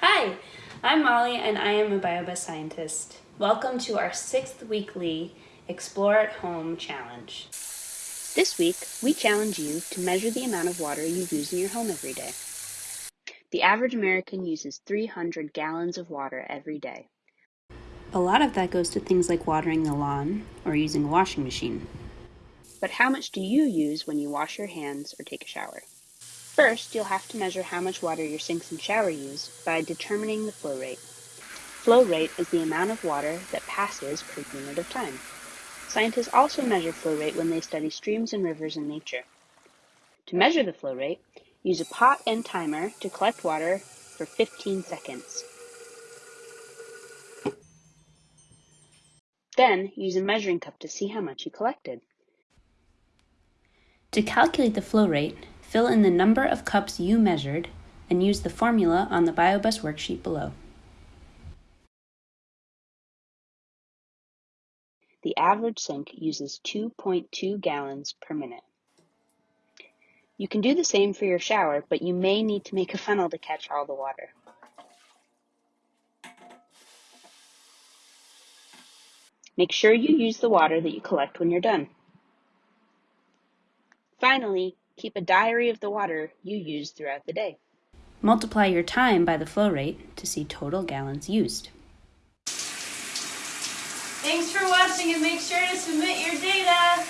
Hi, I'm Molly and I am a BioBus scientist. Welcome to our sixth weekly Explore at Home challenge. This week, we challenge you to measure the amount of water you use in your home every day. The average American uses 300 gallons of water every day. A lot of that goes to things like watering the lawn or using a washing machine. But how much do you use when you wash your hands or take a shower? First, you'll have to measure how much water your sinks and shower use by determining the flow rate. Flow rate is the amount of water that passes per unit of time. Scientists also measure flow rate when they study streams and rivers in nature. To measure the flow rate, use a pot and timer to collect water for 15 seconds. Then, use a measuring cup to see how much you collected. To calculate the flow rate, fill in the number of cups you measured and use the formula on the BioBus worksheet below. The average sink uses 2.2 gallons per minute. You can do the same for your shower, but you may need to make a funnel to catch all the water. Make sure you use the water that you collect when you're done. Finally, keep a diary of the water you use throughout the day. Multiply your time by the flow rate to see total gallons used. Thanks for watching and make sure to submit your data.